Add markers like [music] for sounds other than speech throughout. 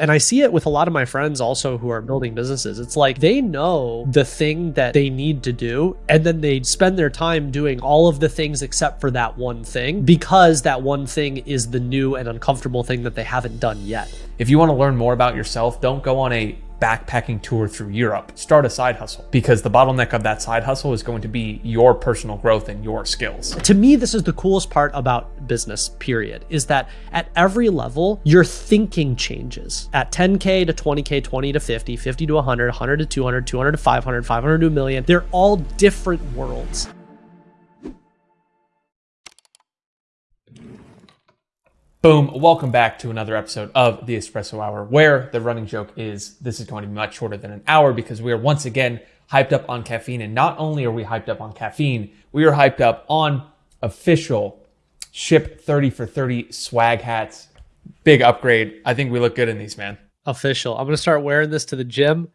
And I see it with a lot of my friends also who are building businesses. It's like they know the thing that they need to do, and then they spend their time doing all of the things except for that one thing because that one thing is the new and uncomfortable thing that they haven't done yet. If you want to learn more about yourself, don't go on a backpacking tour through Europe. Start a side hustle because the bottleneck of that side hustle is going to be your personal growth and your skills. To me, this is the coolest part about business, period, is that at every level, your thinking changes. At 10K to 20K, 20 to 50, 50 to 100, 100 to 200, 200 to 500, 500 to a million, they're all different worlds. Boom. Welcome back to another episode of the Espresso Hour, where the running joke is this is going to be much shorter than an hour because we are once again hyped up on caffeine. And not only are we hyped up on caffeine, we are hyped up on official ship 30 for 30 swag hats. Big upgrade. I think we look good in these, man. Official. I'm going to start wearing this to the gym.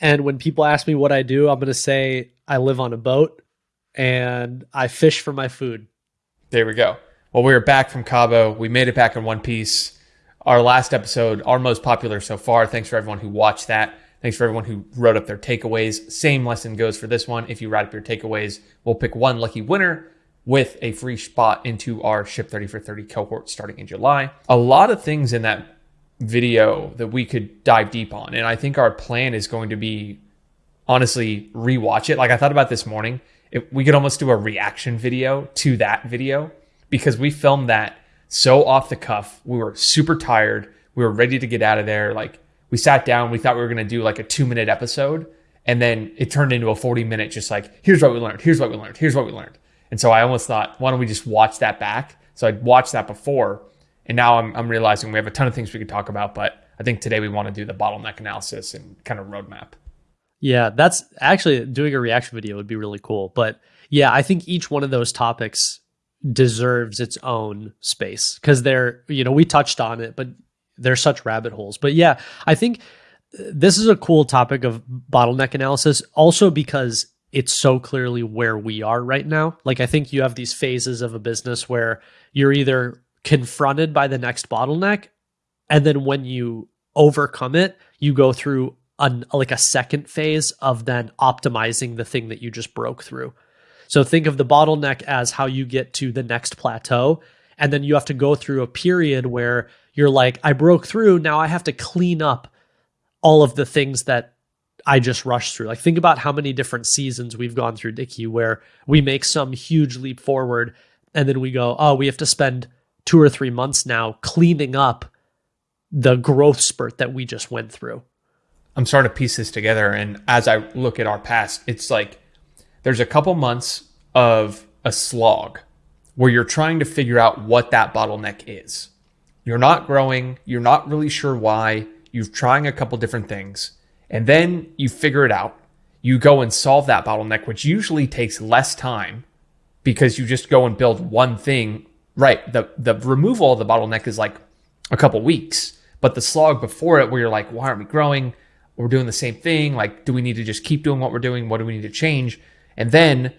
And when people ask me what I do, I'm going to say I live on a boat and I fish for my food. There we go. Well, we are back from Cabo. We made it back in one piece. Our last episode, our most popular so far. Thanks for everyone who watched that. Thanks for everyone who wrote up their takeaways. Same lesson goes for this one. If you write up your takeaways, we'll pick one lucky winner with a free spot into our Ship 30 for 30 cohort starting in July. A lot of things in that video that we could dive deep on. And I think our plan is going to be honestly rewatch it. Like I thought about this morning, we could almost do a reaction video to that video because we filmed that so off the cuff. We were super tired. We were ready to get out of there. Like we sat down, we thought we were going to do like a two minute episode. And then it turned into a 40 minute, just like, here's what we learned. Here's what we learned. Here's what we learned. And so I almost thought, why don't we just watch that back? So I'd watched that before. And now I'm, I'm realizing we have a ton of things we could talk about. But I think today we want to do the bottleneck analysis and kind of roadmap. Yeah, that's actually doing a reaction video would be really cool. But yeah, I think each one of those topics deserves its own space because they're, you know, we touched on it, but they're such rabbit holes. But yeah, I think uh, this is a cool topic of bottleneck analysis also because it's so clearly where we are right now. Like, I think you have these phases of a business where you're either confronted by the next bottleneck, and then when you overcome it, you go through an, like a second phase of then optimizing the thing that you just broke through. So think of the bottleneck as how you get to the next plateau. And then you have to go through a period where you're like, I broke through. Now I have to clean up all of the things that I just rushed through. Like, think about how many different seasons we've gone through, Dickie, where we make some huge leap forward and then we go, oh, we have to spend two or three months now cleaning up the growth spurt that we just went through. I'm starting to piece this together. And as I look at our past, it's like there's a couple months of a slog where you're trying to figure out what that bottleneck is. You're not growing, you're not really sure why, you're trying a couple different things, and then you figure it out. You go and solve that bottleneck, which usually takes less time because you just go and build one thing. Right. The the removal of the bottleneck is like a couple weeks, but the slog before it where you're like, why aren't we growing? We're doing the same thing. Like, do we need to just keep doing what we're doing? What do we need to change? And then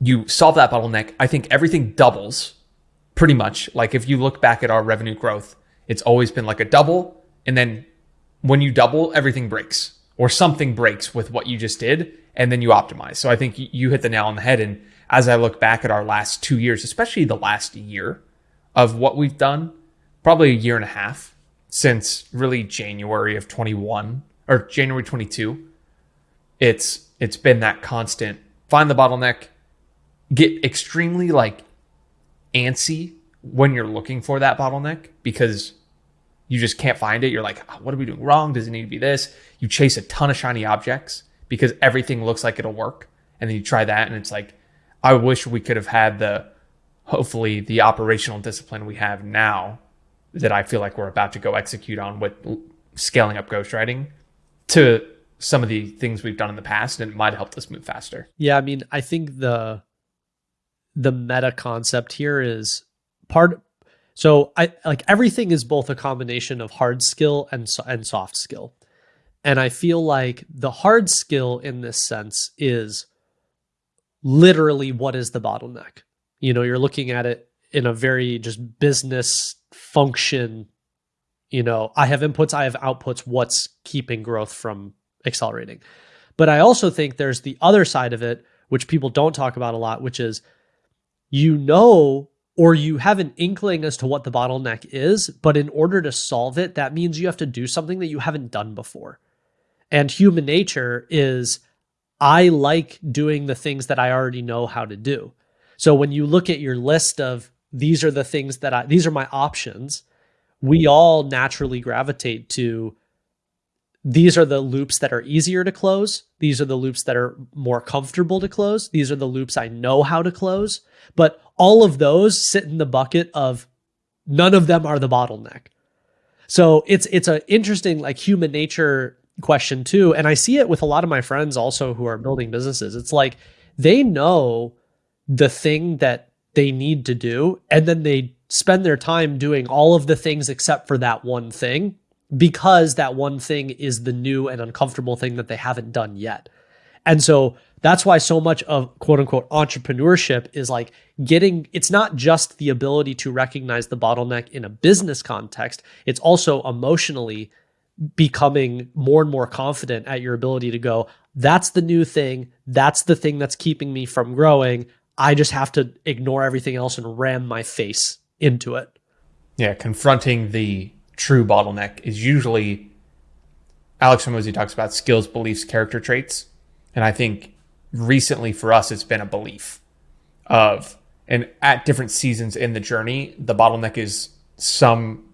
you solve that bottleneck. I think everything doubles pretty much. Like if you look back at our revenue growth, it's always been like a double. And then when you double, everything breaks or something breaks with what you just did. And then you optimize. So I think you hit the nail on the head. And as I look back at our last two years, especially the last year of what we've done, probably a year and a half since really January of 21 or January 22, it's it's been that constant find the bottleneck, get extremely like antsy when you're looking for that bottleneck because you just can't find it. You're like, oh, what are we doing wrong? Does it need to be this? You chase a ton of shiny objects because everything looks like it'll work. And then you try that and it's like, I wish we could have had the, hopefully, the operational discipline we have now that I feel like we're about to go execute on with scaling up ghostwriting to some of the things we've done in the past and it might helped us move faster. Yeah, I mean, I think the the meta concept here is part so I like everything is both a combination of hard skill and and soft skill. And I feel like the hard skill in this sense is literally what is the bottleneck. You know, you're looking at it in a very just business function You know, I have inputs, I have outputs. What's keeping growth from accelerating? But I also think there's the other side of it, which people don't talk about a lot, which is you know or you have an inkling as to what the bottleneck is, but in order to solve it, that means you have to do something that you haven't done before. And human nature is I like doing the things that I already know how to do. So when you look at your list of these are the things that I these are my options, we all naturally gravitate to these are the loops that are easier to close. These are the loops that are more comfortable to close. These are the loops I know how to close. But all of those sit in the bucket of none of them are the bottleneck. So it's it's an interesting like human nature question too. And I see it with a lot of my friends also who are building businesses. It's like they know the thing that they need to do, and then they spend their time doing all of the things except for that one thing because that one thing is the new and uncomfortable thing that they haven't done yet. And so that's why so much of quote unquote entrepreneurship is like getting, it's not just the ability to recognize the bottleneck in a business context, it's also emotionally becoming more and more confident at your ability to go, that's the new thing. That's the thing that's keeping me from growing. I just have to ignore everything else and ram my face into it. Yeah, confronting the true bottleneck is usually Alex Hormozi talks about skills, beliefs, character traits. And I think recently for us, it's been a belief of, and at different seasons in the journey, the bottleneck is some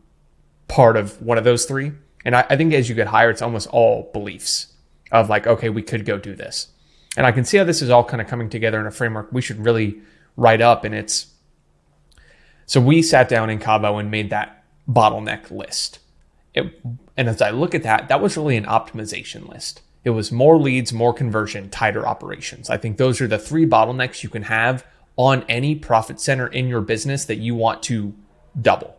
part of one of those three. And I, I think as you get higher, it's almost all beliefs of like, okay, we could go do this. And I can see how this is all kind of coming together in a framework we should really write up. And it's so we sat down in Cabo and made that bottleneck list. It, and as I look at that, that was really an optimization list. It was more leads, more conversion, tighter operations. I think those are the three bottlenecks you can have on any profit center in your business that you want to double.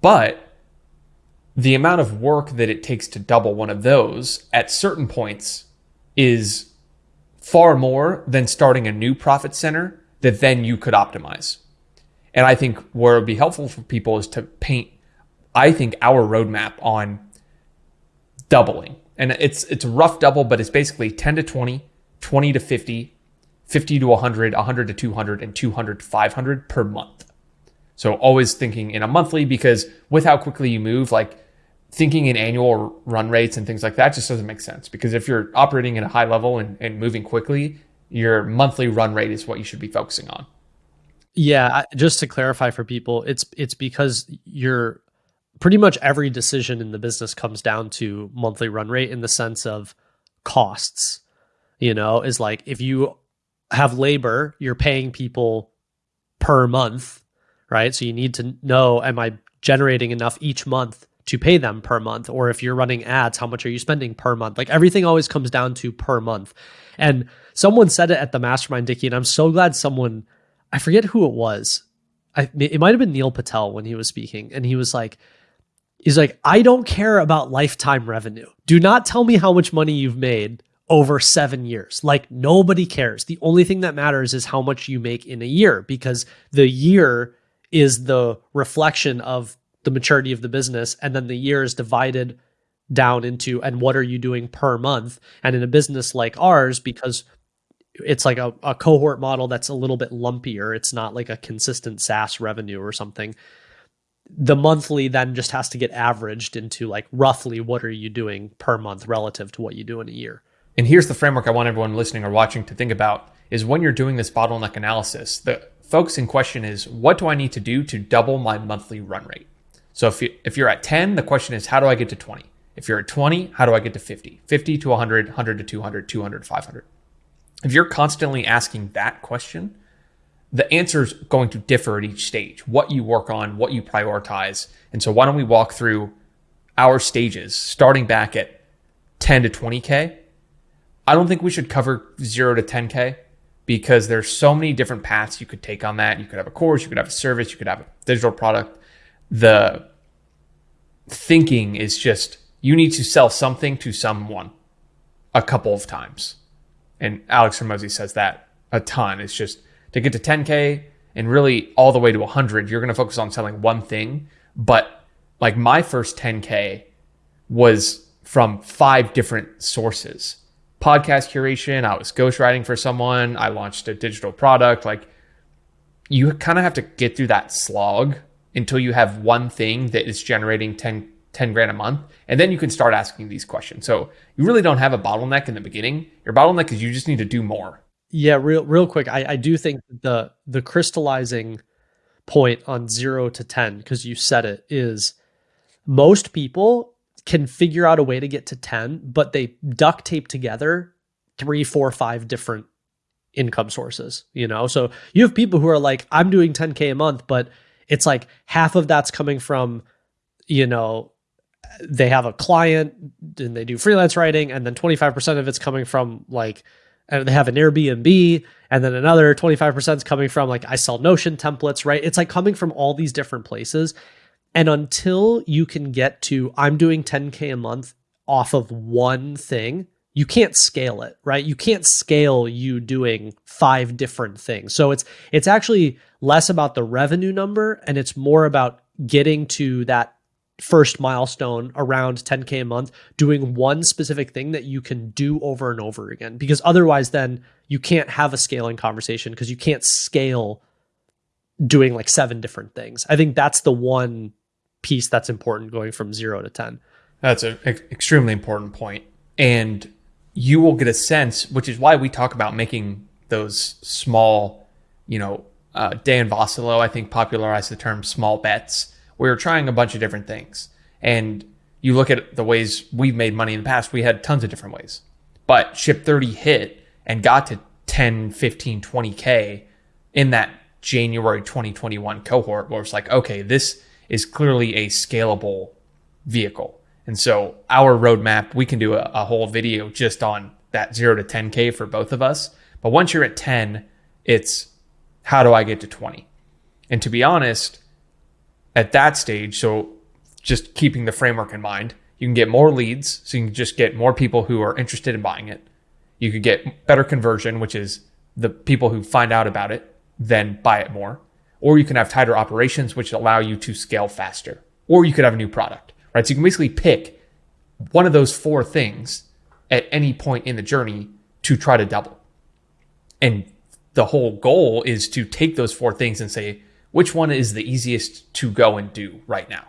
But the amount of work that it takes to double one of those at certain points is far more than starting a new profit center that then you could optimize. And I think where it would be helpful for people is to paint, I think, our roadmap on doubling. And it's it's a rough double, but it's basically 10 to 20, 20 to 50, 50 to 100, 100 to 200, and 200 to 500 per month. So always thinking in a monthly because with how quickly you move, like thinking in annual run rates and things like that just doesn't make sense. Because if you're operating at a high level and, and moving quickly, your monthly run rate is what you should be focusing on. Yeah, just to clarify for people, it's it's because you're pretty much every decision in the business comes down to monthly run rate in the sense of costs. You know, is like if you have labor, you're paying people per month, right? So you need to know am I generating enough each month to pay them per month or if you're running ads how much are you spending per month like everything always comes down to per month and someone said it at the mastermind Dickie and i'm so glad someone I forget who it was. I, it might have been Neil Patel when he was speaking, and he was like, he's like, I don't care about lifetime revenue. Do not tell me how much money you've made over seven years. Like nobody cares. The only thing that matters is how much you make in a year because the year is the reflection of the maturity of the business. And then the year is divided down into, and what are you doing per month? And in a business like ours, because it's like a, a cohort model that's a little bit lumpier. It's not like a consistent SaaS revenue or something. The monthly then just has to get averaged into like roughly what are you doing per month relative to what you do in a year. And here's the framework I want everyone listening or watching to think about is when you're doing this bottleneck analysis, the focusing question is what do I need to do to double my monthly run rate? So if, you, if you're at 10, the question is how do I get to 20? If you're at 20, how do I get to 50? 50 to 100, 100 to 200, 200 to 500 if you're constantly asking that question, the answer is going to differ at each stage, what you work on, what you prioritize. And so, why don't we walk through our stages, starting back at 10 to 20K? I don't think we should cover zero to 10K because there's so many different paths you could take on that. You could have a course, you could have a service, you could have a digital product. The thinking is just you need to sell something to someone a couple of times and Alex Hormozi says that a ton. It's just to get to 10K and really all the way to 100, you're going to focus on selling one thing. But like my first 10K was from five different sources podcast curation, I was ghostwriting for someone, I launched a digital product. Like, you kind of have to get through that slog until you have one thing that is generating 10, 10 grand a month. And then you can start asking these questions. So you really don't have a bottleneck in the beginning. Your bottleneck is you just need to do more. Yeah, real real quick. I, I do think the the crystallizing point on zero to ten, because you said it, is most people can figure out a way to get to 10, but they duct tape together three, four, five different income sources, you know? So you have people who are like, I'm doing 10K a month, but it's like half of that's coming from, you know, they have a client and they do freelance writing, and then 25% of it's coming from like, and they have an Airbnb, and then another 25% is coming from like, I sell Notion templates, right? It's like coming from all these different places. And until you can get to, I'm doing 10K a month off of one thing, you can't scale it, right? You can't scale you doing five different things. So it's it's actually less about the revenue number and it's more about getting to that first milestone around 10k a month doing one specific thing that you can do over and over again because otherwise then you can't have a scaling conversation because you can't scale doing like seven different things. I think that's the one piece that's important going from 0 to 10. That's an extremely important. And you will get a sense, which is why we talk about making those small, you know, uh, Dan Vassallo, I think, popularized the term small bets, where you're trying a bunch of different things. And you look at the ways we've made money in the past, we had tons of different ways. But Ship 30 hit and got to 10, 15, 20K in that January 2021 cohort where it's like, okay, this is clearly a scalable vehicle. And so our roadmap, we can do a, a whole video just on that zero to 10K for both of us. But once you're at 10, it's how do I get to 20? And to be honest, at that stage, so just keeping the framework in mind, you can get more leads. So you can just get more people who are interested in buying it. You could get better conversion, which is the people who find out about it then buy it more. Or you can have tighter operations, which allow you to scale faster. Or you could have a new product right? So you can basically pick one of those four things at any point in the journey to try to double. And the whole goal is to take those four things and say, which one is the easiest to go and do right now?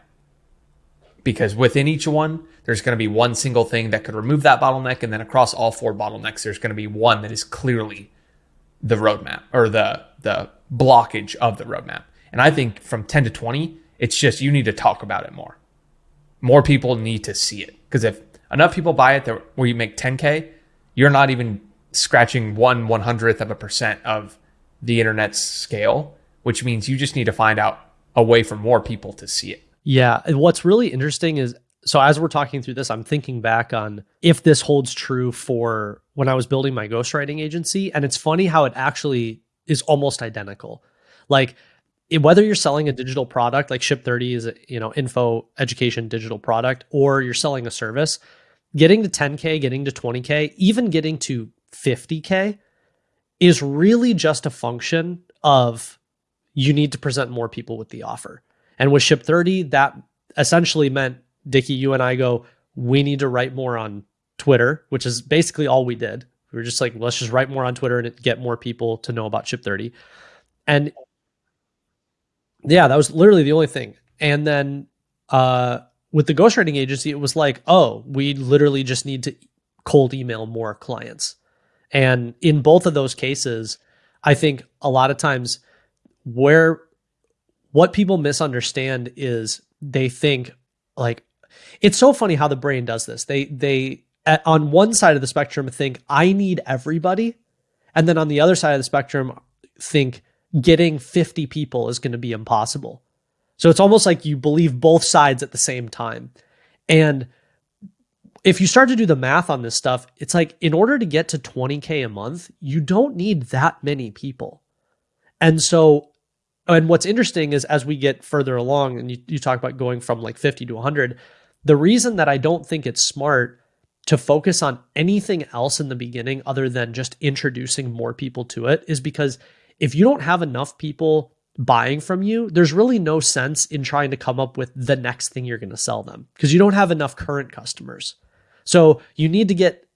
Because within each one, there's going to be one single thing that could remove that bottleneck. And then across all four bottlenecks, there's going to be one that is clearly the roadmap or the, the blockage of the roadmap. And I think from 10 to 20, it's just you need to talk about it more more people need to see it. Because if enough people buy it that where you make 10K, you're not even scratching one one hundredth of a percent of the internet's scale, which means you just need to find out a way for more people to see it. Yeah. What's really interesting is so as we're talking through this, I'm thinking back on if this holds true for when I was building my ghostwriting agency. And it's funny how it actually is almost identical. Like whether you're selling a digital product like ship 30 is a you know info education digital product or you're selling a service getting to 10k getting to 20k even getting to 50k is really just a function of you need to present more people with the offer and with ship 30 that essentially meant dickie you and i go we need to write more on twitter which is basically all we did we were just like let's just write more on twitter and get more people to know about ship 30 and yeah, that was literally the only thing. And then uh, with the ghostwriting agency, it was like, oh, we literally just need to cold email more clients. And in both of those cases, I think a lot of times where what people misunderstand is they think like it's so funny how the brain does this. They they at, on one side of the spectrum think I need everybody, and then on the other side of the spectrum think getting 50 people is going to be impossible. So it's almost like you believe both sides at the same time. And if you start to do the math on this stuff, it's like in order to get to 20K a month, you don't need that many people. And so, and what's interesting is as we get further along and you, you talk about going from like 50 to 100, the reason that I don't think it's smart to focus on anything else in the beginning other than just introducing more people to it is because if you don't have enough people buying from you, there's really no sense in trying to come up with the next thing you're going to sell them because you don't have enough current customers. So you need to get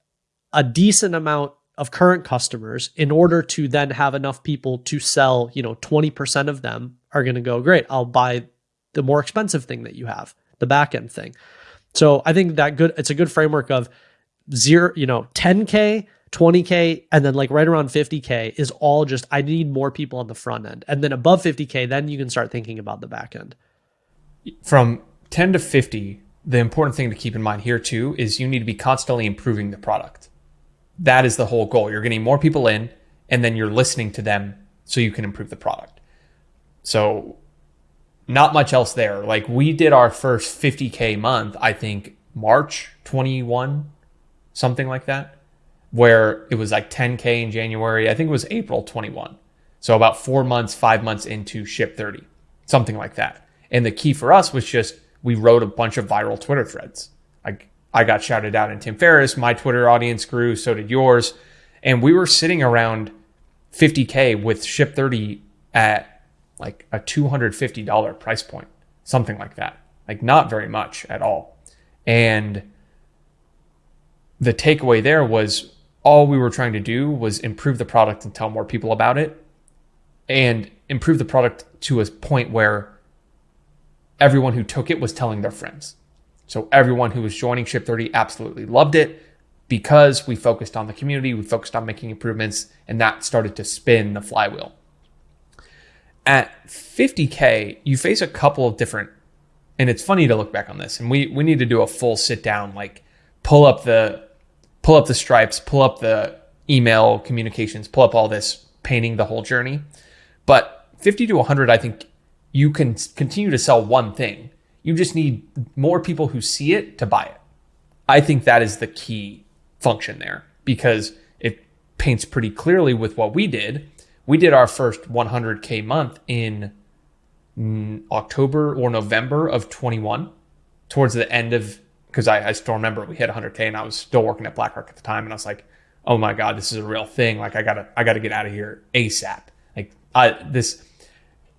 a decent amount of current customers in order to then have enough people to sell, you know, 20% of them are going to go, great, I'll buy the more expensive thing that you have, the back end thing. So I think that good, it's a good framework of zero, you know, 10K 20K and then like right around 50K is all just, I need more people on the front end. And then above 50K, then you can start thinking about the back end. From 10 to 50, the important thing to keep in mind here too is you need to be constantly improving the product. That is the whole goal. You're getting more people in and then you're listening to them so you can improve the product. So, not much else there. Like we did our first 50K month, I think March 21, something like that where it was like 10K in January. I think it was April 21. So about four months, five months into Ship 30, something like that. And the key for us was just we wrote a bunch of viral Twitter threads. I, got shouted out in Tim Ferriss. My Twitter audience grew, so did yours. And we were sitting around 50K with Ship 30 at like a $250 price point, something like that. Like not very much at all. And the takeaway there was all we were trying to do was improve the product and tell more people about it and improve the product to a point where everyone who took it was telling their friends. So everyone who was joining Ship 30 absolutely loved it because we focused on the community, we focused on making improvements, and that started to spin the flywheel. At 50K, you face a couple of different, and it's funny to look back on this, and we, we need to do a full sit down, like pull up the pull up the stripes, pull up the email communications, pull up all this, painting the whole journey. But 50 to 100, I think you can continue to sell one thing. You just need more people who see it to buy it. I think that is the key function there because it paints pretty clearly with what we did. We did our first 100K month in mm, October or November of 21, towards the end of because I, I still remember we hit 100k and I was still working at BlackRock at the time, and I was like, oh my god, this is a real thing. Like I gotta I gotta get out of here asap. Like I this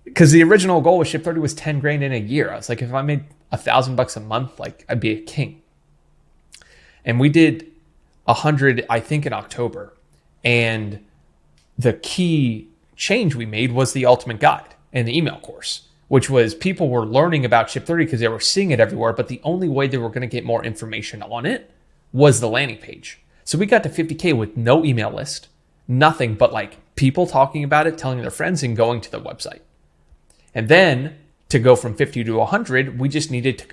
because the original goal with Ship 30 was 10 grand in a year. I was like, if I made a thousand bucks a month, like I'd be a king. And we did a hundred, I think, in October. And the key change we made was the ultimate guide and the email course which was people were learning about Ship 30 because they were seeing it everywhere, but the only way they were going to get more information on it was the landing page. So we got to 50K with no email list, nothing but like people talking about it, telling their friends, and going to the website. And then to go from 50 to 100, we just needed to,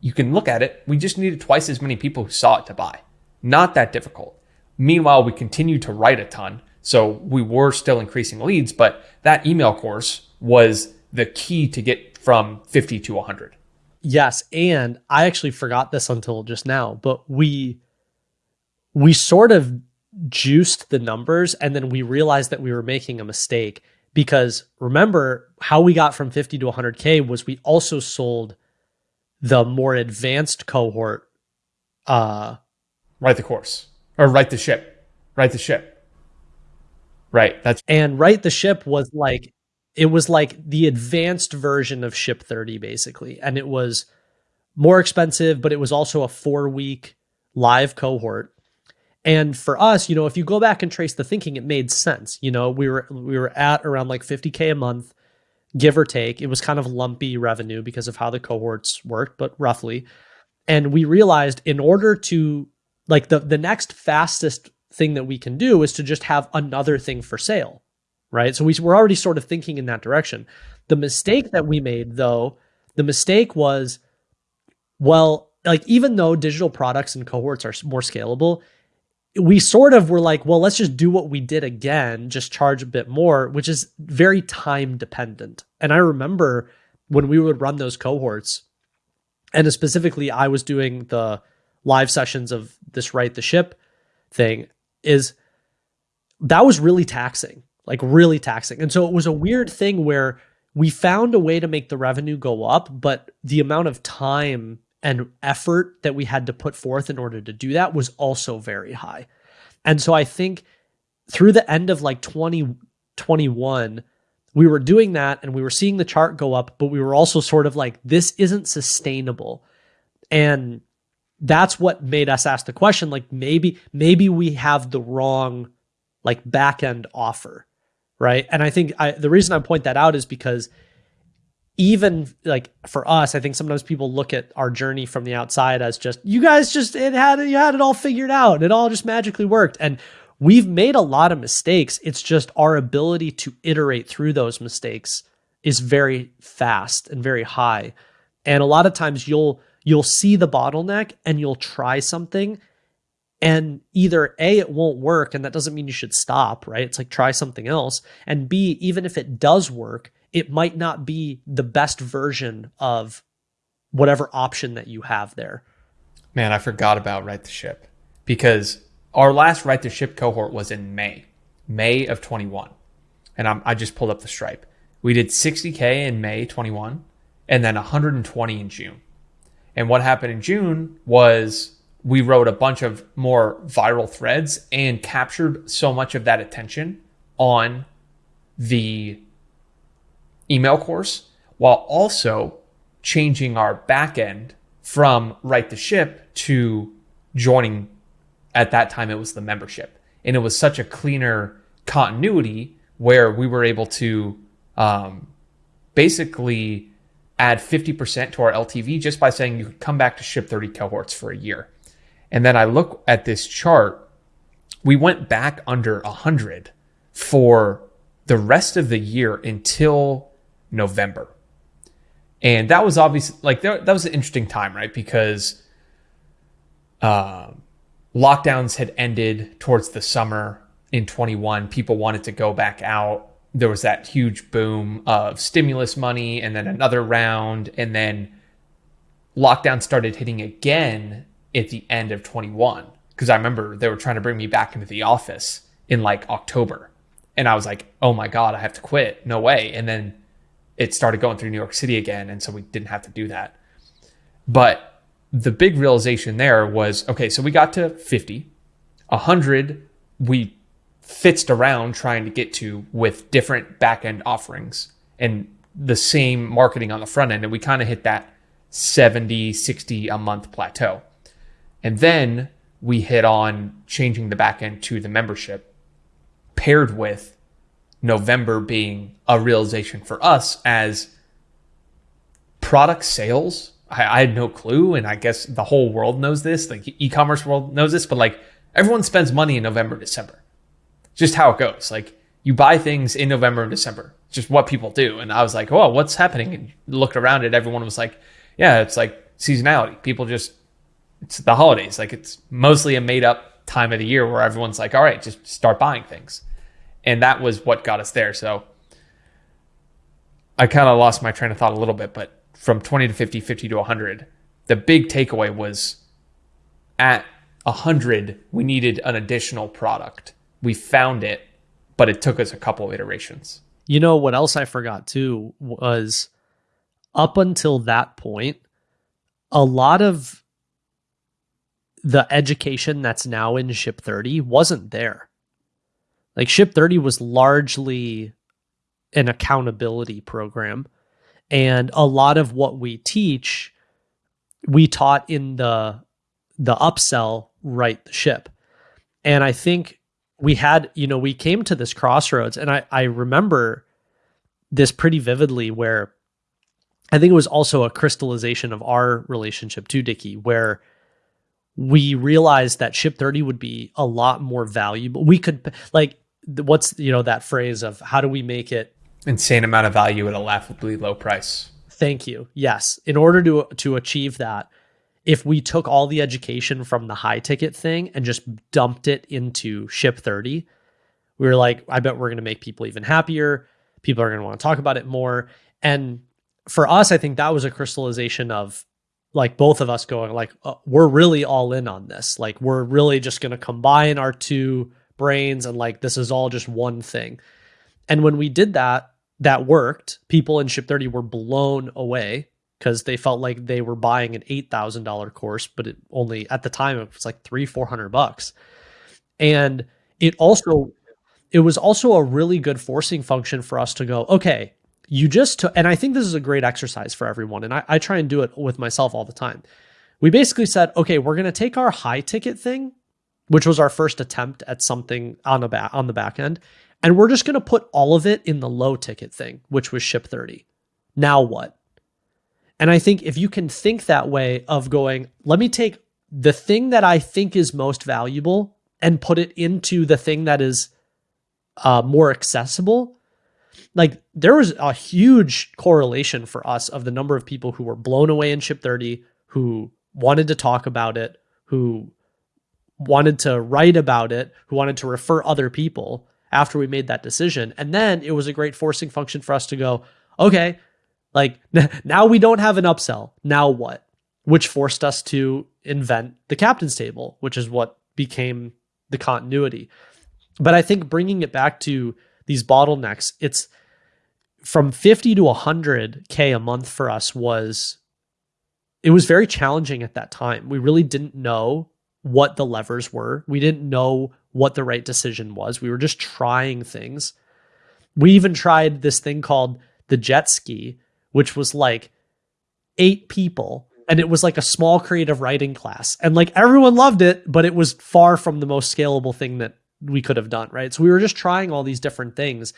you can look at it, we just needed twice as many people who saw it to buy. Not that difficult. Meanwhile, we continued to write a ton. So we were still increasing leads, but that email course was the key to get from 50 to 100. Yes, and I actually forgot this until just now, but we we sort of juiced the numbers and then we realized that we were making a mistake because remember how we got from 50 to 100k was we also sold the more advanced cohort uh write the course or write the ship write the ship right that's and write the ship was like it was like the advanced version of Ship 30, basically. And it was more expensive, but it was also a four week live cohort. And for us, you know, if you go back and trace the thinking, it made sense. You know, we were we were at around like 50k a month, give or take. It was kind of lumpy revenue because of how the cohorts worked, but roughly. And we realized in order to like the the next fastest thing that we can do is to just have another thing for sale right? So we were already sort of thinking in that direction. The mistake that we made, though, the mistake was, well, like even though digital products and cohorts are more scalable, we sort of were like, well, let's just do what we did again, just charge a bit more, which is very time dependent. And I remember when we would run those cohorts, and specifically, I was doing the live sessions of this write the ship thing, is that was really taxing like really taxing. And so it was a weird thing where we found a way to make the revenue go up, but the amount of time and effort that we had to put forth in order to do that was also very high. And so I think through the end of like 2021, we were doing that and we were seeing the chart go up, but we were also sort of like, this isn't sustainable. And that's what made us ask the question like maybe maybe we have the wrong like back end offer right and i think I, the reason i point that out is because even like for us i think sometimes people look at our journey from the outside as just you guys just it had you had it all figured out. It all just magically worked. And we've made a lot of mistakes. It's just our ability to iterate through those mistakes is very fast and very high. And a lot of times you'll you'll see the bottleneck and you'll try something and either a it won't work and that doesn't mean you should stop right? It's like try something else. And b even if it does work it might not be the best version of whatever option that you have there. Man i forgot about right the ship. Because our last right to ship cohort was in may may of 21 and I'm, i just pulled up the stripe. We did 60k in may 21 and then 120 in june. And what happened in June was we wrote a bunch of more viral threads and captured so much of that attention on the email course while also changing our backend from right the ship to joining at that time it was the membership and it was such a cleaner continuity where we were able to um, basically add 50% to our LTV just by saying you could come back to ship 30 cohorts for a year. And then I look at this chart, we went back under 100 for the rest of the year until November. And that was obviously like that was an interesting time, right? Because uh, lockdowns had ended towards the summer in 21. People wanted to go back out there was that huge boom of stimulus money and then another round and then lockdown started hitting again at the end of 21 because I remember they were trying to bring me back into the office in like October and I was like oh my god I have to quit no way and then it started going through New York City again and so we didn't have to do that but the big realization there was okay so we got to 50 100 we fitzed around trying to get to with different back end offerings and the same marketing on the front end. And we kind of hit that 70, 60 a month plateau. And then we hit on changing the back end to the membership, paired with November being a realization for us as product sales. I, I had no clue. And I guess the whole world knows this, like e commerce world knows this, but like everyone spends money in November, December just how it goes. Like you buy things in November and December, just what people do. And I was like, oh, what's happening? And looked around at everyone was like, yeah, it's like seasonality. People just, it's the holidays. Like it's mostly a made up time of the year where everyone's like, all right, just start buying things. And that was what got us there. So I kind of lost my train of thought a little bit, but from 20 to 50, 50 to 100, the big takeaway was at 100, we needed an additional product we found it, but it took us a couple of iterations. You know what else I forgot too was up until that point, a lot of the education that's now in Ship 30 wasn't there. Like Ship 30 was largely an accountability program. And a lot of what we teach, we taught in the the upsell right the ship. And I think we had, you know, we came to this crossroads and I, I remember this pretty vividly where I think it was also a crystallization of our relationship to Dickie, where we realized that ship 30 would be a lot more valuable. We could like what's you know that phrase of how do we make it insane amount of value at a laughably low price. Thank you. Yes. In order to to achieve that, if we took all the education from the high ticket thing and just dumped it into ship 30 we were like i bet we're going to make people even happier people are going to want to talk about it more and for us i think that was a crystallization of like both of us going like uh, we're really all in on this like we're really just going to combine our two brains and like this is all just one thing and when we did that that worked people in ship 30 were blown away because they felt like they were buying an eight thousand dollar course, but it only at the time it was like three four hundred bucks, and it also it was also a really good forcing function for us to go, okay, you just took, and I think this is a great exercise for everyone. And I, I try and do it with myself all the time. We basically said, okay, we're going to take our high ticket thing, which was our first attempt at something on the back on the back end, and we're just going to put all of it in the low ticket thing, which was ship 30. Now what? And I think if you can think that way of going, let me take the thing that I think is most valuable and put it into the thing that is uh, more accessible. Like there was a huge correlation for us of the number of people who were blown away in Ship 30, who wanted to talk about it, who wanted to write about it, who wanted to refer other people after we made that decision. And then it was a great forcing function for us to go, okay, like [laughs] now we don't have an upsell. Now what? Which forced us to invent the captain's table, which is what became the continuity. But I think bringing it back to these bottlenecks, it's from 50 to 100K a month for us was, it was very challenging at that time. We really didn't know what the levers were. We didn't know what the right decision was. We were just trying things. We even tried this thing called the jet ski, which was like eight people and it was like a small creative writing class and like everyone loved it but it was far from the most scalable thing that we could have done right so we were just trying all these different things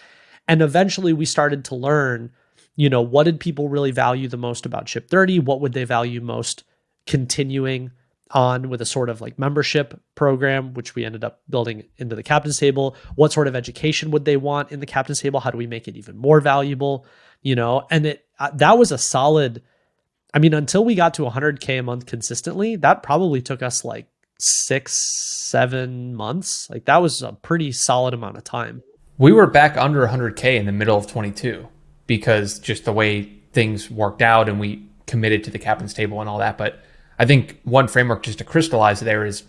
and eventually we started to learn you know what did people really value the most about Ship 30 what would they value most continuing on with a sort of like membership program which we ended up building into the captain's table what sort of education would they want in the captain's table how do we make it even more valuable you know and it uh, that was a solid I mean, until we got to 100K a month consistently, that probably took us like six, seven months. Like that was a pretty solid amount of time. We were back under 100K in the middle of 22 because just the way things worked out and we committed to the captain's table and all that. But I think one framework just to crystallize there is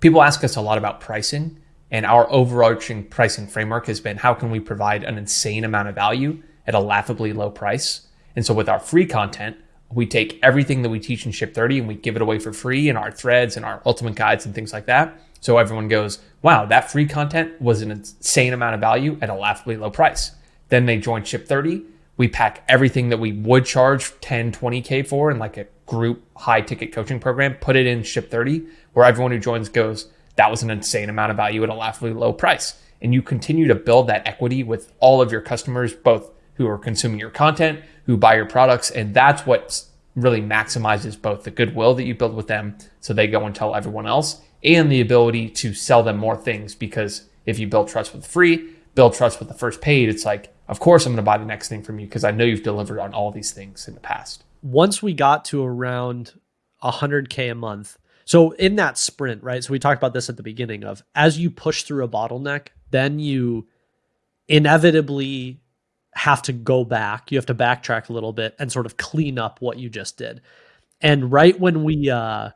people ask us a lot about pricing. And our overarching pricing framework has been how can we provide an insane amount of value at a laughably low price? And so with our free content, we take everything that we teach in Ship 30 and we give it away for free in our threads and our ultimate guides and things like that. So everyone goes, wow, that free content was an insane amount of value at a laughably low price. Then they join Ship 30. We pack everything that we would charge 10, 20K for in like a group high ticket coaching program, put it in Ship 30, where everyone who joins goes, that was an insane amount of value at a laughably low price. And you continue to build that equity with all of your customers, both who are consuming your content, who buy your products. And that's what really maximizes both the goodwill that you build with them so they go and tell everyone else and the ability to sell them more things because if you build trust with free, build trust with the first paid, it's like, of course I'm going to buy the next thing from you because I know you've delivered on all these things in the past. Once we got to around 100K a month, so in that sprint, right? So we talked about this at the beginning of as you push through a bottleneck, then you inevitably have to go back. You have to backtrack a little bit and sort of clean up what you just did. And right when we uh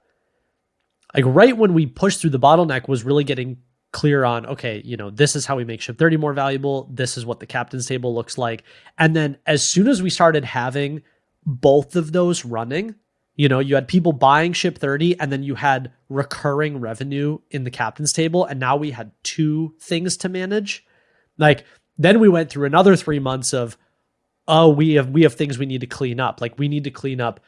like right when we pushed through the bottleneck was really getting clear on okay, you know, this is how we make ship 30 more valuable. This is what the captain's table looks like. And then as soon as we started having both of those running, you know, you had people buying ship 30 and then you had recurring revenue in the captain's table and now we had two things to manage. Like then we went through another three months of, oh, we have we have things we need to clean up. Like we need to clean up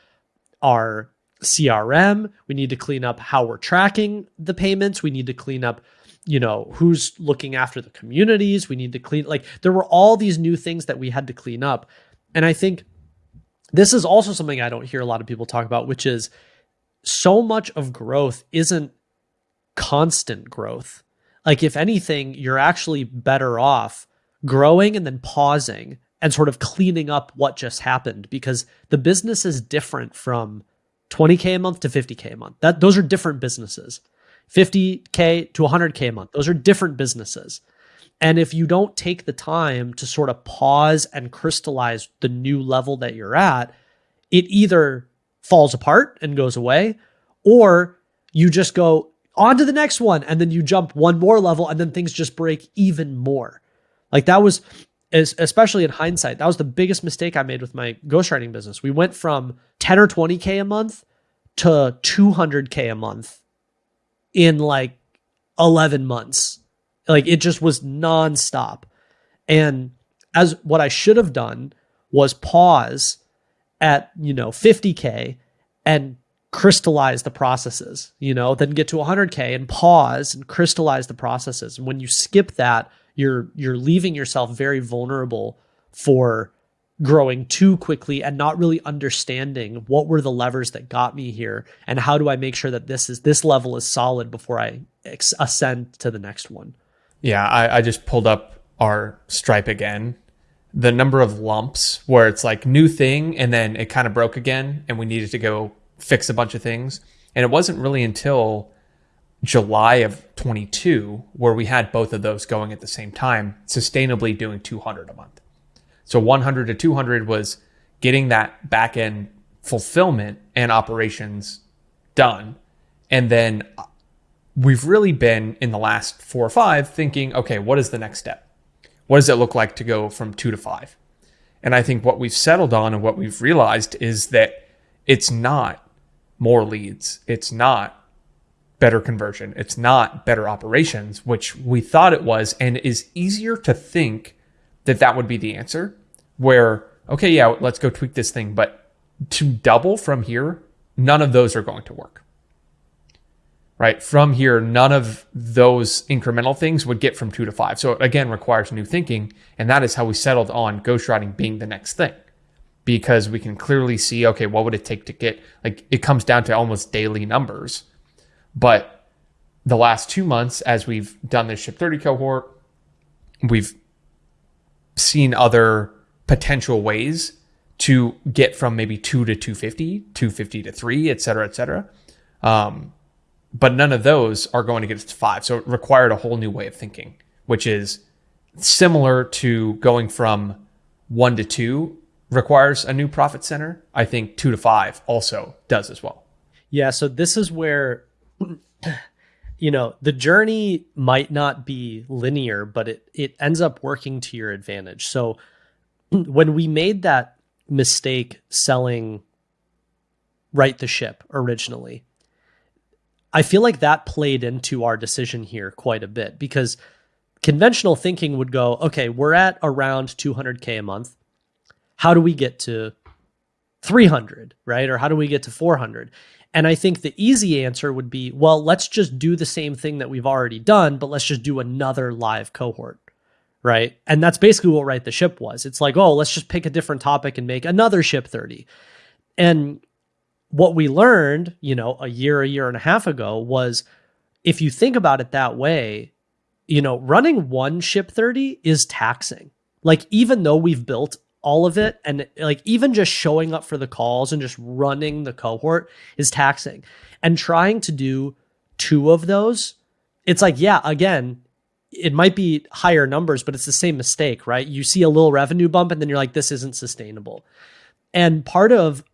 our CRM. We need to clean up how we're tracking the payments. We need to clean up, you know, who's looking after the communities. We need to clean like there were all these new things that we had to clean up. And I think this is also something I don't hear a lot of people talk about, which is so much of growth isn't constant growth. Like if anything, you're actually better off growing and then pausing and sort of cleaning up what just happened because the business is different from 20k a month to 50k a month. That those are different businesses. 50k to 100k a month. Those are different businesses. And if you don't take the time to sort of pause and crystallize the new level that you're at, it either falls apart and goes away or you just go on to the next one and then you jump one more level and then things just break even more. Like that was especially in hindsight, that was the biggest mistake I made with my ghostwriting business. We went from 10 or 20K a month to 200K a month in like 11 months. Like it just was nonstop. And as what I should have done was pause at, you know, 50K and crystallize the processes, you know, then get to 100K and pause and crystallize the processes. And when you skip that, you're you're leaving yourself very vulnerable for growing too quickly and not really understanding what were the levers that got me here and how do I make sure that this is this level is solid before I ascend to the next one. Yeah, I, I just pulled up our stripe again. The number of lumps where it's like new thing and then it kind of broke again and we needed to go fix a bunch of things. And it wasn't really until July of 22 where we had both of those going at the same time, sustainably doing 200 a month. So 100 to 200 was getting that back end fulfillment and operations done. And then we've really been in the last four or five thinking, okay, what is the next step? What does it look like to go from two to five? And I think what we've settled on and what we've realized is that it's not more leads. It's not better conversion. It's not better operations, which we thought it was, and is easier to think that that would be the answer. Where, okay, yeah, let's go tweak this thing, but to double from here, none of those are going to work. Right? From here, none of those incremental things would get from two to five. So it again requires new thinking. And that is how we settled on ghostwriting being the next thing. Because we can clearly see, okay, what would it take to get like it comes down to almost daily numbers. But the last two months, as we've done this ship 30 cohort, we've seen other potential ways to get from maybe two to 250, 250 to three, et cetera, et cetera. Um, but none of those are going to get us to five. So it required a whole new way of thinking, which is similar to going from one to two requires a new profit center. I think two to five also does as well. Yeah. So this is where [clears throat] you know, the journey might not be linear, but it it ends up working to your advantage. So [clears throat] when we made that mistake selling right the ship originally, I feel like that played into our decision here quite a bit because conventional thinking would go, okay, we're at around 200k a month. How do we get to 300, right? Or how do we get to 400? And I think the easy answer would be, well, let's just do the same thing that we've already done, but let's just do another live cohort. Right. And that's basically what Right the Ship was. It's like, oh, let's just pick a different topic and make another ship 30. And what we learned, you know, a year, a year and a half ago was if you think about it that way, you know, running one ship 30 is taxing. Like, even though we've built all of it and like even just showing up for the calls and just running the cohort is taxing. And trying to do two of those it's like yeah again it might be higher numbers but it's the same mistake right? You see a little revenue bump and then you're like this isn't sustainable. And part of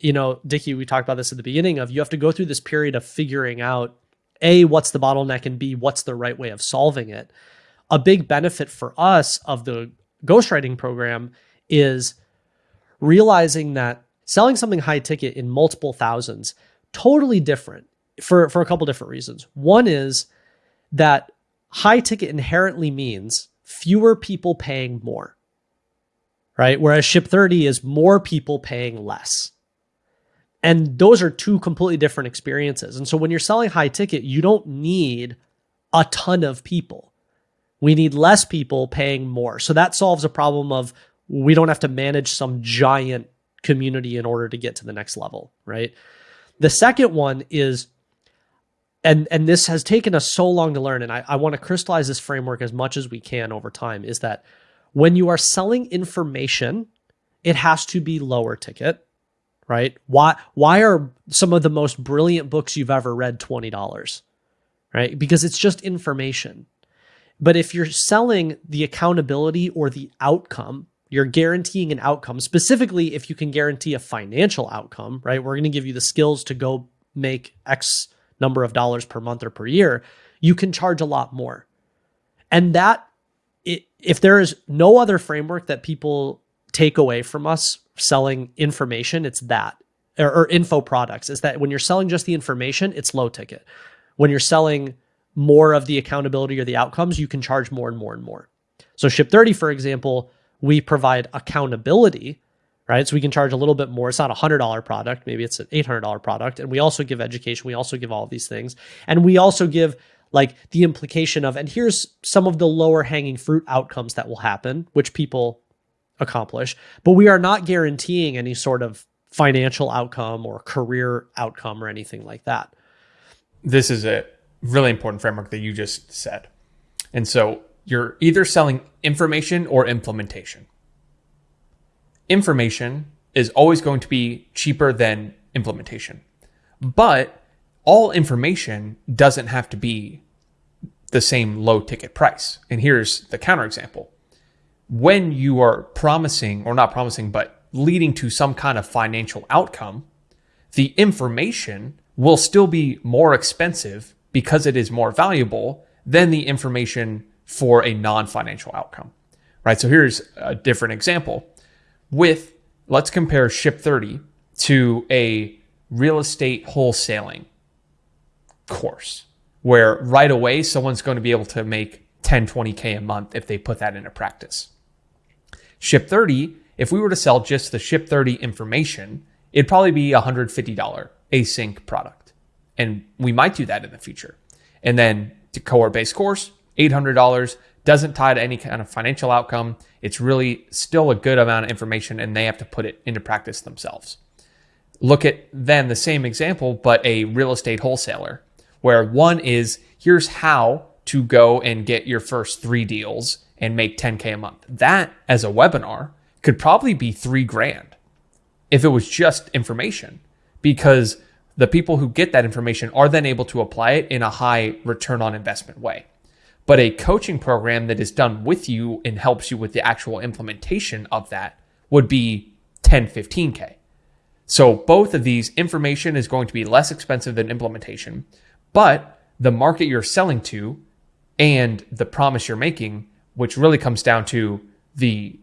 you know dickie we talked about this at the beginning of you have to go through this period of figuring out a what's the bottleneck and b what's the right way of solving it a big benefit for us of the ghostwriting program is realizing that selling something high ticket in multiple thousands totally different for for a couple different reasons. One is that high ticket inherently means fewer people paying more. Right? Whereas ship 30 is more people paying less. And those are two completely different experiences. And so when you're selling high ticket, you don't need a ton of people. We need less people paying more. So that solves a problem of we don't have to manage some giant community in order to get to the next level, right? The second one is and and this has taken us so long to learn and I, I want to crystallize this framework as much as we can over time is that when you are selling information it has to be lower ticket right why why are some of the most brilliant books you've ever read $20 right because it's just information but if you're selling the accountability or the outcome you're guaranteeing an outcome, specifically if you can guarantee a financial outcome, right? We're going to give you the skills to go make X number of dollars per month or per year. You can charge a lot more. And that, if there is no other framework that people take away from us selling information, it's that, or, or info products, is that when you're selling just the information, it's low ticket. When you're selling more of the accountability or the outcomes, you can charge more and more and more. So Ship 30, for example, we provide accountability, right? So we can charge a little bit more. It's not a hundred dollar product, maybe it's an eight hundred dollar product, and we also give education. We also give all these things, and we also give like the implication of, and here's some of the lower hanging fruit outcomes that will happen, which people accomplish, but we are not guaranteeing any sort of financial outcome or career outcome or anything like that. This is a really important framework that you just said. And so you're either selling information or implementation. Information is always going to be cheaper than implementation. But all information doesn't have to be the same low ticket price. And here's the counterexample. When you are promising, or not promising, but leading to some kind of financial outcome, the information will still be more expensive because it is more valuable than the information for a non financial outcome. Right. So here's a different example with let's compare Ship 30 to a real estate wholesaling course where right away someone's going to be able to make 10, 20K a month if they put that into practice. Ship 30, if we were to sell just the Ship 30 information, it'd probably be a $150 async product. And we might do that in the future. And then the cohort based course, $800, doesn't tie to any kind of financial outcome. It's really still a good amount of information and they have to put it into practice themselves. Look at then the same example, but a real estate wholesaler, where one is here's how to go and get your first three deals and make 10K a month. That as a webinar could probably be three grand if it was just information because the people who get that information are then able to apply it in a high return on investment way. But a coaching program that is done with you and helps you with the actual implementation of that would be 10, 15K. So both of these information is going to be less expensive than implementation, but the market you're selling to and the promise you're making, which really comes down to the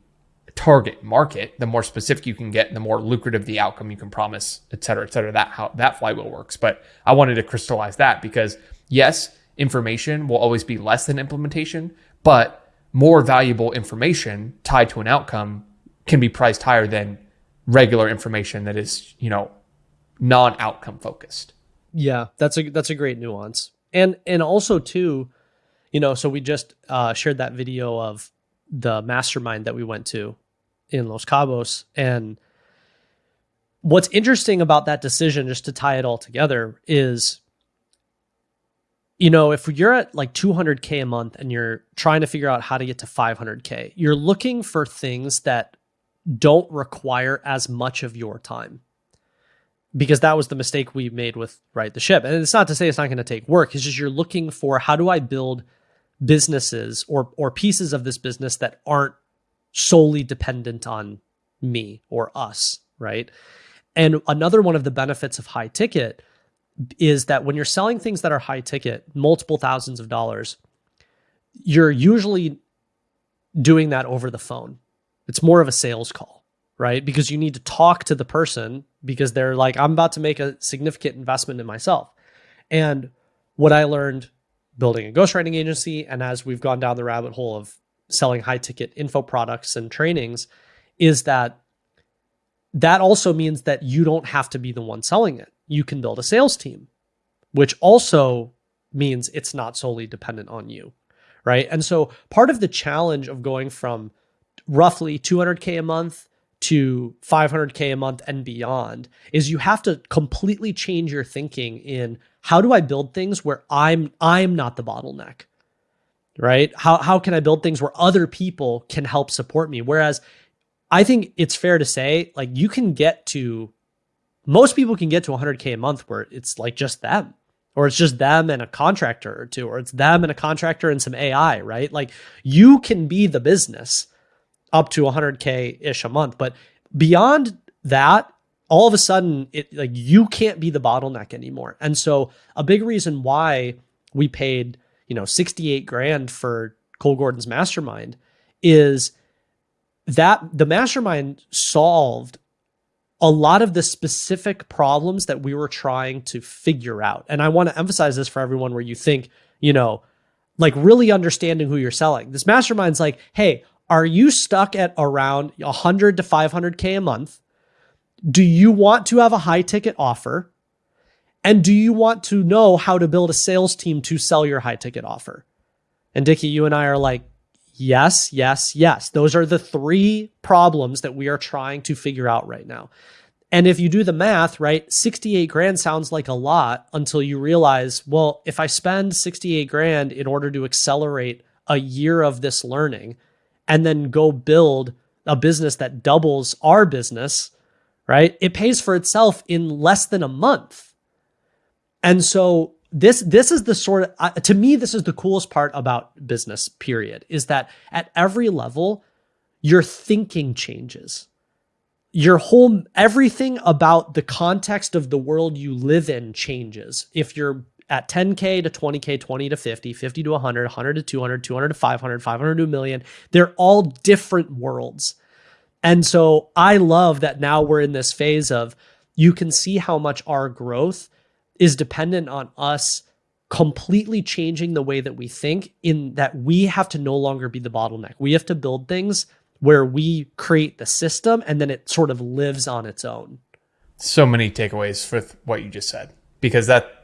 target market, the more specific you can get, the more lucrative the outcome you can promise, et cetera, et cetera. That how that flywheel works. But I wanted to crystallize that because yes, information will always be less than implementation, but more valuable information tied to an outcome can be priced higher than regular information that is, you know, non-outcome focused. Yeah, that's a that's a great nuance. And and also too, you know, so we just uh, shared that video of the mastermind that we went to in Los Cabos. And what's interesting about that decision, just to tie it all together, is you know, if you're at like 200K a month and you're trying to figure out how to get to 500K, you're looking for things that don't require as much of your time. Because that was the mistake we made with Right the Ship. And it's not to say it's not going to take work. It's just you're looking for how do I build businesses or or pieces of this business that aren't solely dependent on me or us, right? And another one of the benefits of high ticket is that when you're selling things that are high ticket, multiple thousands of dollars, you're usually doing that over the phone. It's more of a sales call, right? Because you need to talk to the person because they're like, I'm about to make a significant investment in myself. And what I learned building a ghostwriting agency, and as we've gone down the rabbit hole of selling high ticket info products and trainings is that that also means that you don't have to be the one selling it. You can build a sales team, which also means it's not solely dependent on you. Right. And so part of the challenge of going from roughly 200K a month to 500K a month and beyond is you have to completely change your thinking in how do I build things where I'm I'm not the bottleneck right? How how can I build things where other people can help support me? Whereas I think it's fair to say like you can get to most people can get to 100k a month where it's like just them or it's just them and a contractor or two or it's them and a contractor and some AI, right? Like you can be the business up to 100k ish a month, but beyond that all of a sudden it like you can't be the bottleneck anymore. And so a big reason why we paid you know 68 grand for Cole Gordon's mastermind is that the mastermind solved a lot of the specific problems that we were trying to figure out. And I want to emphasize this for everyone where you think you know, like really understanding who you're selling. This mastermind's like, hey, are you stuck at around 100 to 500K a month? Do you want to have a high ticket offer? And do you want to know how to build a sales team to sell your high ticket offer? And Dickie, you and I are like, yes, yes, yes. Those are the three problems that we are trying to figure out right now. And if you do the math, right, 68 grand sounds like a lot until you realize, well, if I spend 68 grand in order to accelerate a year of this learning and then go build a business that doubles our business, right, it pays for itself in less than a month. And so this this is the sort of uh, to me this is the coolest part about business period is that at every level your thinking changes your whole everything about the context of the world you live in changes. If you're at 10k to 20k, 20 to 50, 50 to 100, 100 to 200, 200 to 500, 500 to a million, they're all different worlds. And so I love that now we're in this phase of you can see how much our growth is dependent on us completely changing the way that we think in that we have to no longer be the bottleneck. We have to build things where we create the system and then it sort of lives on its own. So many takeaways with what you just said because that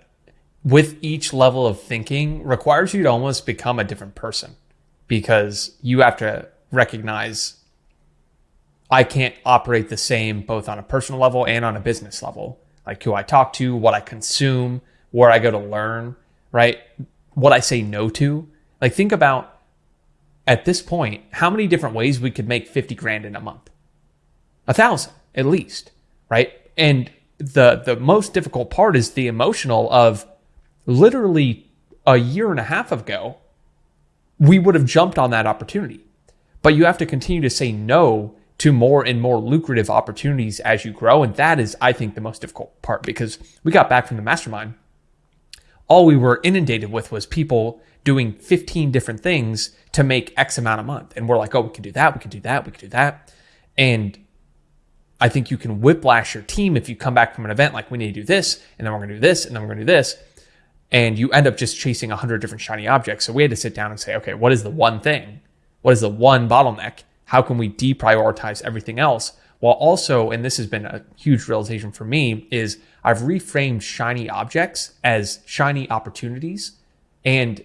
with each level of thinking requires you to almost become a different person because you have to recognize I can't operate the same both on a personal level and on a business level. Like who I talk to, what I consume, where I go to learn, right? What I say no to. Like think about at this point, how many different ways we could make 50 grand in a month? A thousand, at least, right? And the the most difficult part is the emotional of literally a year and a half ago, we would have jumped on that opportunity. But you have to continue to say no to more and more lucrative opportunities as you grow. And that is, I think, the most difficult part because we got back from the mastermind. All we were inundated with was people doing 15 different things to make X amount a month. And we're like, oh, we can do that, we can do that, we can do that. And I think you can whiplash your team if you come back from an event like we need to do this, and then we're gonna do this, and then we're gonna do this. And you end up just chasing a hundred different shiny objects. So we had to sit down and say, okay, what is the one thing? What is the one bottleneck? How can we deprioritize everything else? While also, and this has been a huge realization for me, is I've reframed shiny objects as shiny opportunities. And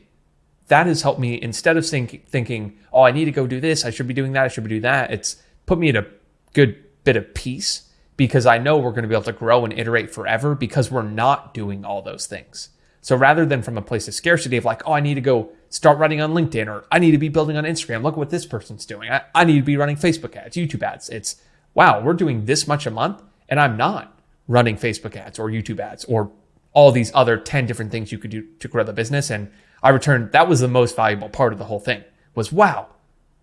that has helped me instead of think, thinking, oh, I need to go do this, I should be doing that, I should be doing that. It's put me at a good bit of peace because I know we're going to be able to grow and iterate forever because we're not doing all those things. So rather than from a place of scarcity of like, oh, I need to go start running on LinkedIn or I need to be building on Instagram. Look what this person's doing. I, I need to be running Facebook ads, YouTube ads. It's wow, we're doing this much a month and I'm not running Facebook ads or YouTube ads or all these other 10 different things you could do to grow the business. And I returned, that was the most valuable part of the whole thing was wow,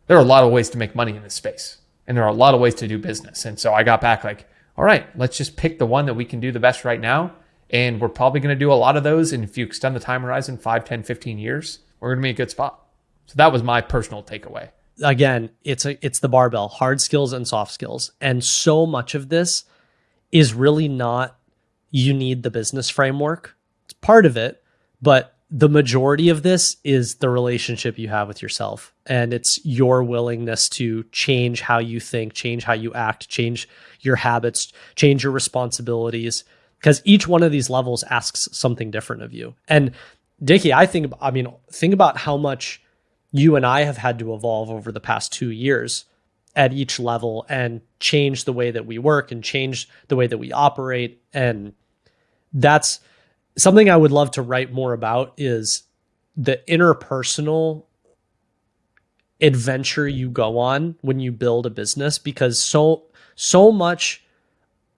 there are a lot of ways to make money in this space and there are a lot of ways to do business. And so I got back like, all right, let's just pick the one that we can do the best right now. And we're probably going to do a lot of those. And if you extend the time horizon 5, 10, 15 years, we're going to be a good spot. So that was my personal takeaway. Again, it's a it's the barbell, hard skills and soft skills. And so much of this is really not you need the business framework. It's part of it, but the majority of this is the relationship you have with yourself and it's your willingness to change how you think change how you act change your habits change your responsibilities because each one of these levels asks something different of you. And dickie i think i mean think about how much you and i have had to evolve over the past two years at each level and change the way that we work and change the way that we operate. And that's something I would love to write more about is the interpersonal adventure you go on when you build a business because so so much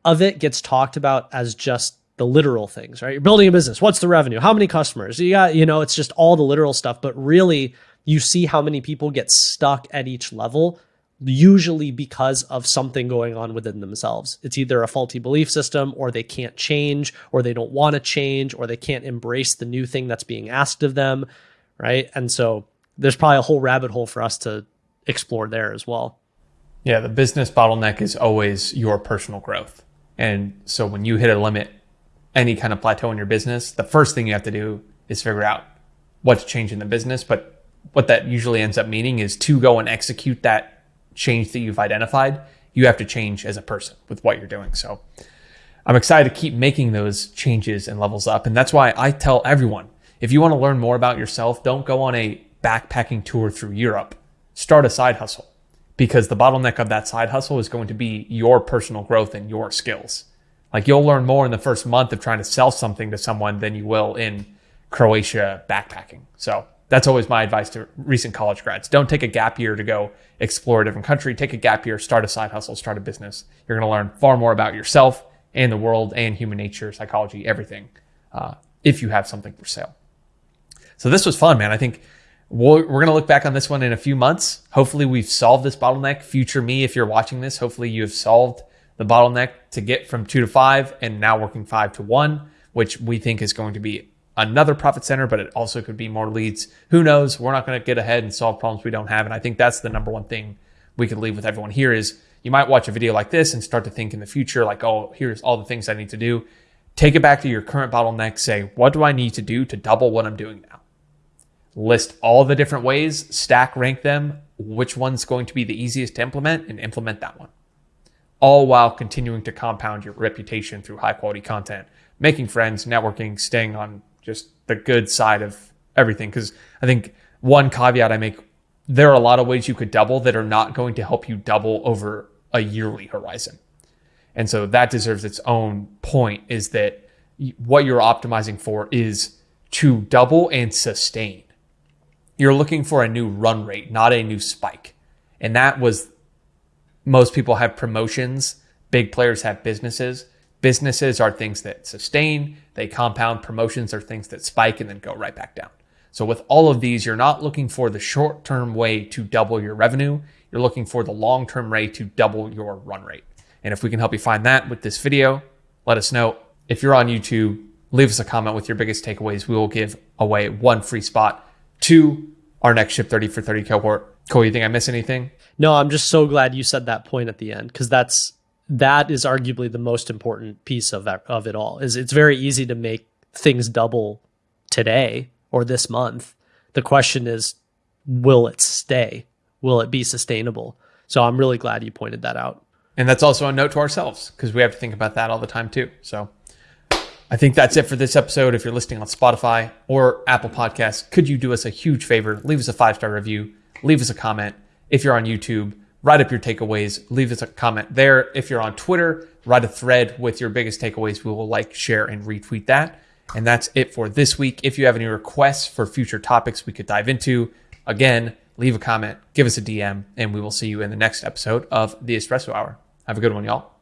of it gets talked about as just the literal things, right? You're building a business. What's the revenue? How many customers? You got, you know, it's just all the literal stuff, but really you see how many people get stuck at each level usually because of something going on within themselves. It's either a faulty belief system or they can't change or they don't want to change or they can't embrace the new thing that's being asked of them, right? And so there's probably a whole rabbit hole for us to explore there as well. Yeah, the business bottleneck is always your personal growth. And so when you hit a limit, any kind of plateau in your business, the first thing you have to do is figure out what to change in the business, but what that usually ends up meaning is to go and execute that change that you've identified, you have to change as a person with what you're doing. So I'm excited to keep making those changes and levels up. And that's why I tell everyone if you want to learn more about yourself, don't go on a backpacking tour through Europe. Start a side hustle because the bottleneck of that side hustle is going to be your personal growth and your skills. Like you'll learn more in the first month of trying to sell something to someone than you will in Croatia backpacking. So that's always my advice to recent college grads. Don't take a gap year to go explore a different country. Take a gap year, start a side hustle, start a business. You're going to learn far more about yourself and the world and human nature, psychology, everything, uh, if you have something for sale. So this was fun, man. I think we're, we're going to look back on this one in a few months. Hopefully, we've solved this bottleneck. Future me, if you're watching this, hopefully you have solved the bottleneck to get from two to five and now working five to one, which we think is going to be another profit center, but it also could be more leads. Who knows? We're not going to get ahead and solve problems we don't have. And I think that's the number one thing we could leave with everyone here is you might watch a video like this and start to think in the future, like, oh, here's all the things I need to do. Take it back to your current bottleneck. Say, what do I need to do to double what I'm doing now? List all the different ways, stack rank them, which one's going to be the easiest to implement, and implement that one. All while continuing to compound your reputation through high quality content, making friends, networking, staying on just the good side of everything. Because I think one caveat I make there are a lot of ways you could double that are not going to help you double over a yearly horizon. And so that deserves its own point is that what you're optimizing for is to double and sustain. You're looking for a new run rate, not a new spike. And that was most people have promotions, big players have businesses. Businesses are things that sustain, they compound. Promotions are things that spike and then go right back down. So with all of these, you're not looking for the short-term way to double your revenue. You're looking for the long-term way to double your run rate. And if we can help you find that with this video, let us know. If you're on YouTube, leave us a comment with your biggest takeaways. We will give away one free spot to our next Ship 30 for 30 cohort. Cole, you think I miss anything? No, I'm just so glad you said that point at the end because that's that is arguably the most important piece of of it all. Is it's very easy to make things double today or this month. The question is, will it stay? Will it be sustainable? So I'm really glad you pointed that out. And that's also a note to ourselves because we have to think about that all the time too. So I think that's it for this episode. If you're listening on Spotify or Apple Podcasts, could you do us a huge favor? Leave us a five star review, leave us a comment. If you're on YouTube, write up your takeaways, leave us a comment there. If you're on Twitter, write a thread with your biggest takeaways. We will like, share, and retweet that. And that's it for this week. If you have any requests for future topics we could dive into, again, leave a comment, give us a DM, and we will see you in the next episode of the Espresso Hour. Have a good one, y'all.